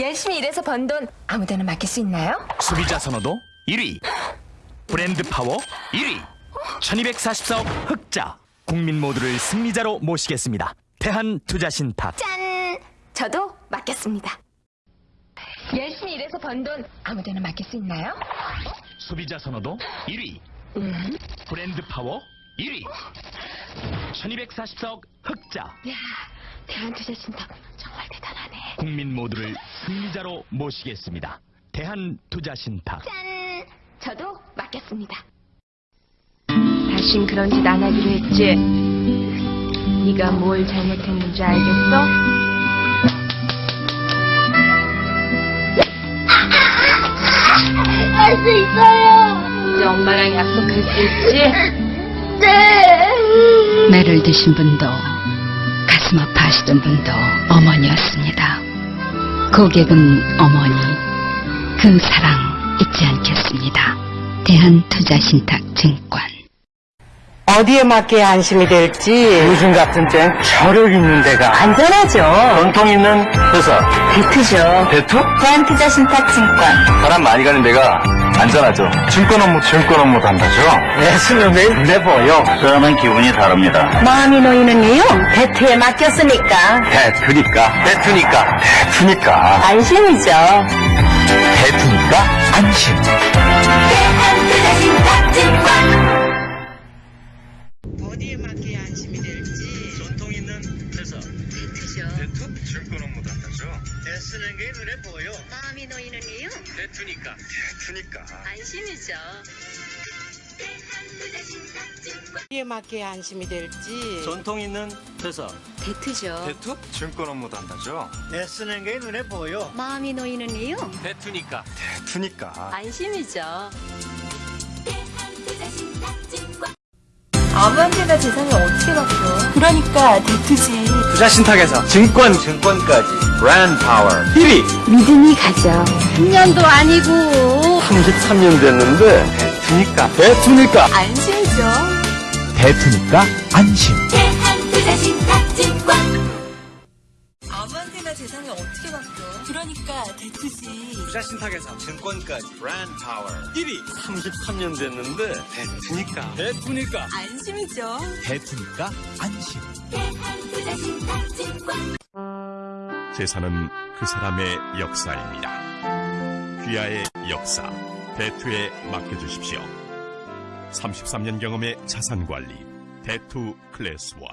열심히 일해서 번 돈 아무데나 맡길 수 있나요? 소비자 선호도 1위 브랜드 파워 1위 1244억 흑자 국민 모두를 승리자로 모시겠습니다 대한투자신탁 짠! 저도 맡겼습니다. 열심히 일해서 번 돈 아무데나 맡길 수 있나요? 소비자 선호도 1위 브랜드 파워 1위 1244억 흑자 이야, 대한투자신탁. 국민 모두를 승리자로 모시겠습니다 대한투자신탁 짠! 저도 맡겼습니다. 다신 그런 짓 안 하기로 했지. 네가 뭘 잘못했는지 알겠어? 할 수 있어요. 이제 엄마랑 약속할 수 있지? 네. 매를 드신 분도 가슴 아파하시던 분도 어머니였습니다. 고객은 어머니, 그 사랑 잊지 않겠습니다. 대한투자신탁증권 어디에 맞게 안심이 될지 요즘 같은 땐 저력 있는 데가 안전하죠. 전통 있는 회사 배트죠. 대투? 대한투자신탁증권 사람 많이 가는 데가 안전하죠. 증권 업무 증권 업무 단다죠. 애쓰는 매일 내보여. 그러면 기분이 다릅니다. 마음이 놓이는 이유 배트에 맡겼으니까 대투니까. 대투니까. 대투니까. 안심이죠. 대투 대투니까. 대투니까. 안심이죠. 어디에 맞게 안심이 될지 전통 있는 회사 배트죠. 대투? 증권 업무 단다죠. 애쓰는 게 눈에 보여. 마음이 놓이는 이유 대투니까. 대투니까. 안심이죠. 아무한테나 재산이 어떻게 바뀌어? 그러니까 대투지. 투자신탁에서 증권, 증권까지. 브랜드 파워 1위. 믿음이 가죠. 10년도 아니고 33년 됐는데 대투니까. 대투니까. 안심이죠. 대투니까 안심 아무한테나 투지. 투자 신탁에서 증권까지. 브랜드 파워 1위. 33년 됐는데 대투니까. 대투니까. 안심이죠. 대투니까 안심 재산은 그 사람의 역사입니다. 귀하의 역사, 대투에 맡겨주십시오. 33년 경험의 자산 관리, 대투 클래스 원.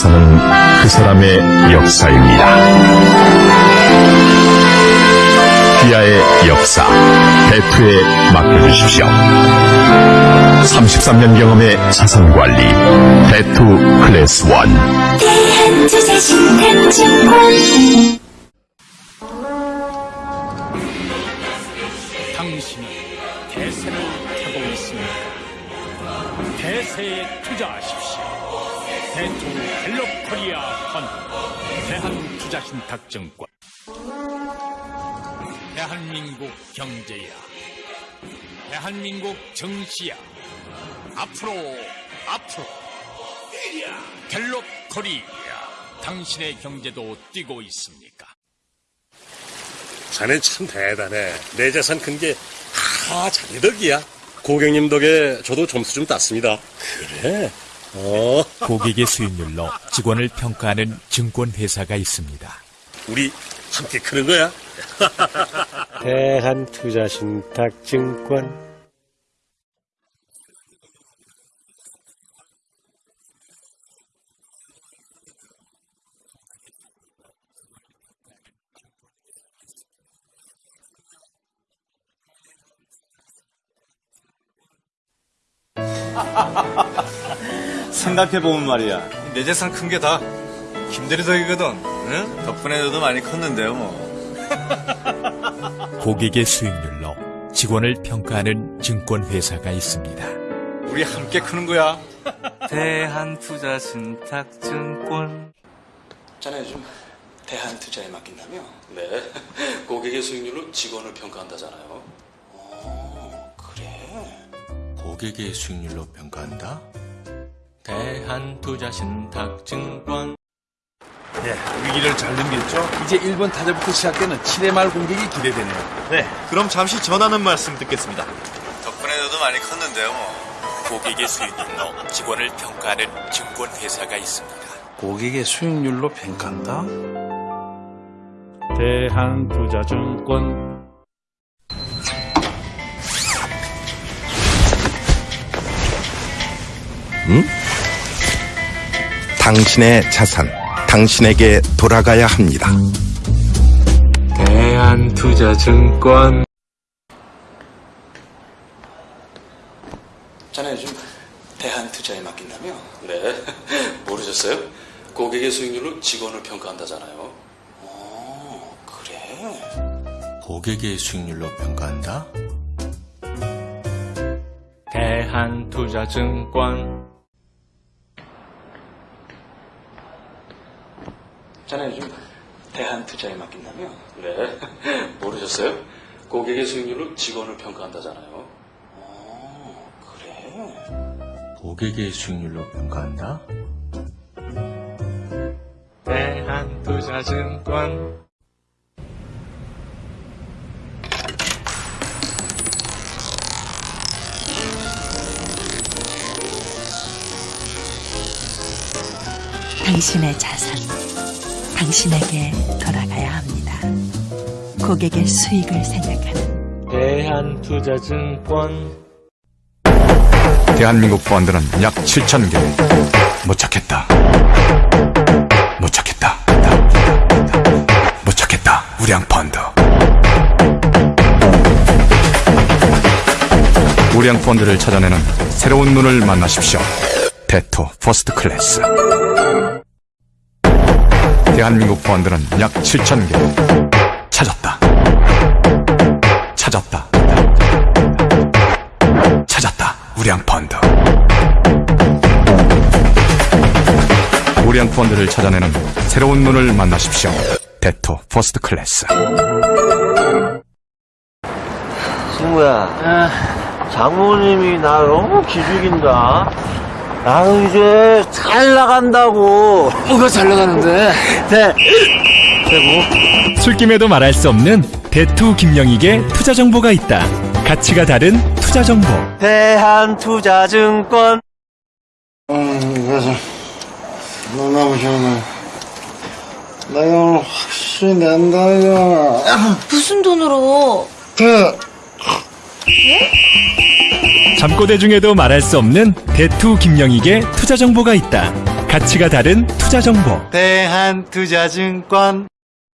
재산은 그 사람의 역사입니다. 귀하의 역사, 대투에 맡겨주십시오. 33년 경험의 자산 관리, 대투 클래스 원. 당신은 대세를 타고 있습니까? 대세에 투자하십시오. 대투 갤럽 코리아 펀드 대한투자신탁증권 대한민국 경제야 대한민국 정치야 앞으로 앞으로 갤럽 코리아 당신의 경제도 뛰고 있습니까? 자넨 참 대단해. 내 재산 큰 게 다 자네 덕이야. 고객님 덕에 저도 점수 좀 땄습니다. 그래? 어, 고객의 수익률로 직원을 평가하는 증권회사가 있습니다. 우리 함께 크는 거야? 대한투자신탁증권. 생각해보면 말이야. 내 재산 큰 게 다 김대리 덕이거든. 응? 덕분에 너도 많이 컸는데요, 뭐. 고객의 수익률로 직원을 평가하는 증권회사가 있습니다. 우리 함께 크는 거야. 대한투자신탁증권. 자네 요즘 대한투자에 맡긴다며? 네. 고객의 수익률로 직원을 평가한다잖아요. 어, 그래. 고객의 수익률로 평가한다? 대한투자신탁증권 네, 위기를 잘 넘겼죠? 이제 1번 타자부터 시작되는 7회 말 공격이 기대되네요. 네, 그럼 잠시 전하는 말씀 듣겠습니다. 덕분에 너도 많이 컸는데요, 뭐. 고객의 수익률로 직원을 평가하는 증권회사가 있습니다. 고객의 수익률로 평가한다? 대한투자증권 당신의 자산, 당신에게 돌아가야 합니다. 대한투자증권 자네 요즘 대한투자에 맡긴다며? 네. 모르셨어요? 고객의 수익률로 직원을 평가한다잖아요. 어, 그래. 고객의 수익률로 평가한다? 대한투자증권 자네 요즘 대한투자에 맡긴다며? 네. 모르셨어요? 고객의 수익률로 직원을 평가한다잖아요. 어, 그래. 고객의 수익률로 평가한다? 대한투자증권 당신의 자산, 당신에게 돌아가야 합니다. 고객의 수익을 생각하는 대한투자증권 대한민국 펀드는 약 7천 개. 못 찾겠다. 못 찾겠다. 못 찾겠다. 우량 펀드. 우량 펀드를 찾아내는 새로운 눈을 만나십시오. 대투 First Class. 대한민국 펀드는 약 7천 개. 찾았다. 찾았다. 찾았다. 우량 펀드. 우량 펀드를 찾아내는 새로운 눈을 만나십시오. 대투 First Class. 친구야, 장모님이 나 너무 기죽인다. 나는 이제 잘 나간다고. 뭐가 잘 나가는데? 네. 최고. 술김에도 말할 수 없는 대투 김영익의 투자 정보가 있다. 가치가 다른 투자 정보. 대한투자증권. 음, 그래서 너무 시원해. 나 이거 오늘 확실히 낸다, 이거. 무슨 돈으로? 그, 잠꼬대 중에도 말할 수 없는 대투 김영익의 투자 정보가 있다. 가치가 다른 투자 정보. 대한투자증권